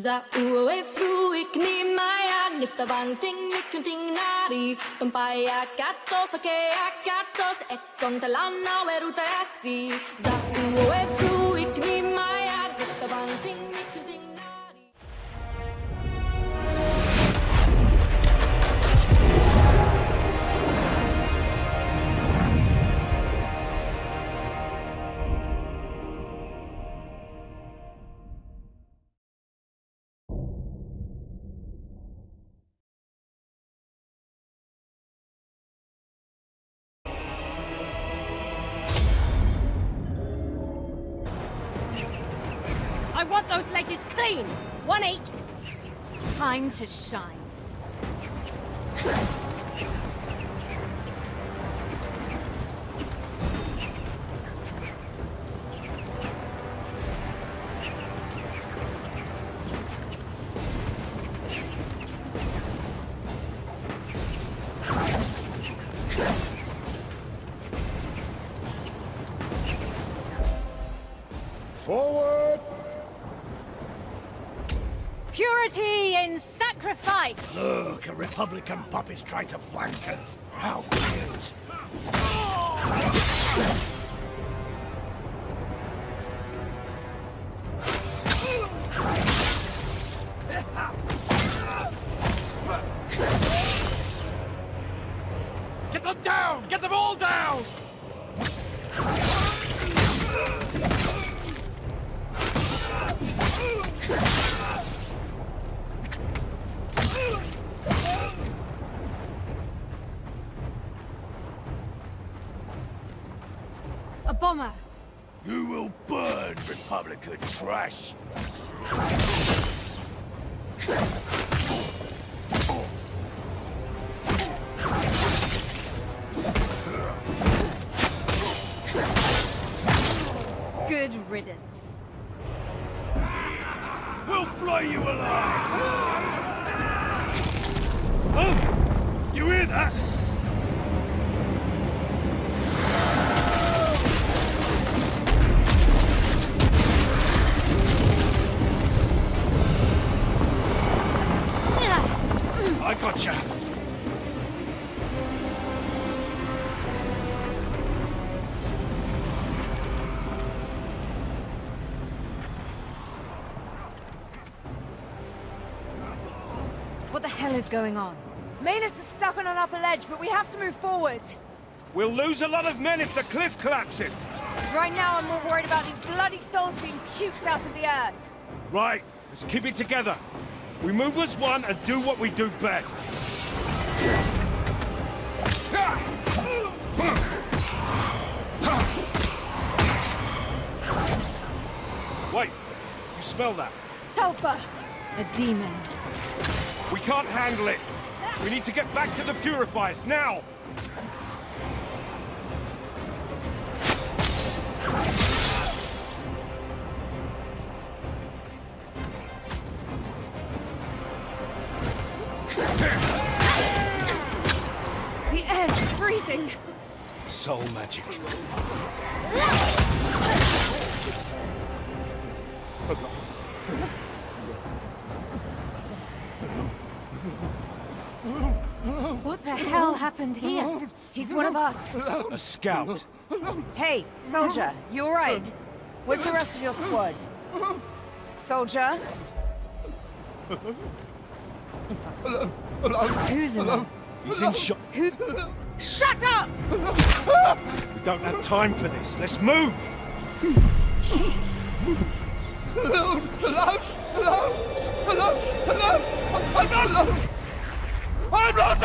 Za ue fruik ni maya nifta vang ting nikunting nari Tumpaya katos ake akatos ekon talana weruta asi Za ue fruik I want those ledges clean! One each! Time to shine. Forward! Purity in sacrifice! Look, a Republican pup trying to flank us. How cute! Get them down! Get them all down! Bomber! You will burn, Republican trash! Good riddance. We'll fly you alive! Oh! You hear that? What the hell is going on? Manus is stuck on an upper ledge, but we have to move forward. We'll lose a lot of men if the cliff collapses. Right now, I'm more worried about these bloody souls being puked out of the earth. Right, let's keep it together. We move as one and do what we do best. Wait, you smell that? Sulfur! A demon. We can't handle it. We need to get back to the purifiers now. The air's freezing! Soul magic. What the hell happened here? He's one of us. A scout. Hey, soldier, you alright? Where's the rest of your squad? Soldier? Who's in there? He's in shot. Who? Shut up! We don't have time for this. Let's move. I'm not alone! I'm not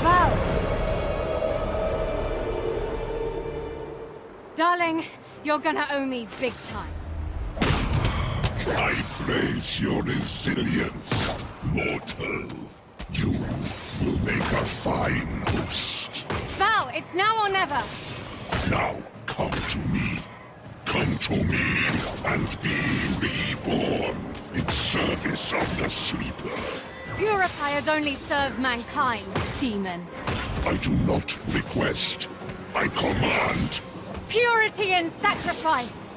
Val! Darling, you're gonna owe me big time. I praise your resilience, mortal. A fine host. Val, it's now or never! Now come to me. Come to me and be reborn in service of the Sleeper. Purifiers only serve mankind, demon. I do not request. I command. Purity and sacrifice!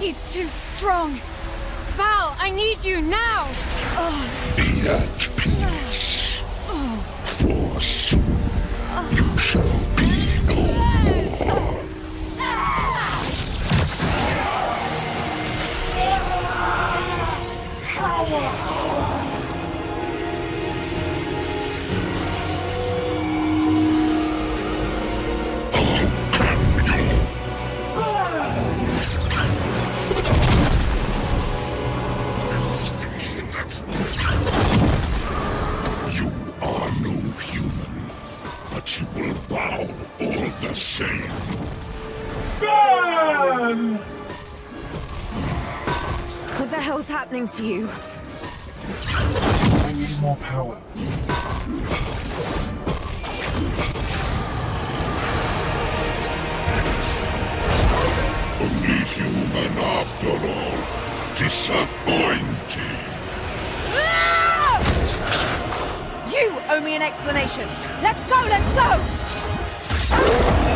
He's too strong. Val, I need you now! Be at peace. Oh. For soon you all the same. What the hell's happening to you? I need more power. Only human after all. Disappointing. Ah! You owe me an explanation. Let's go, let's go! Ah!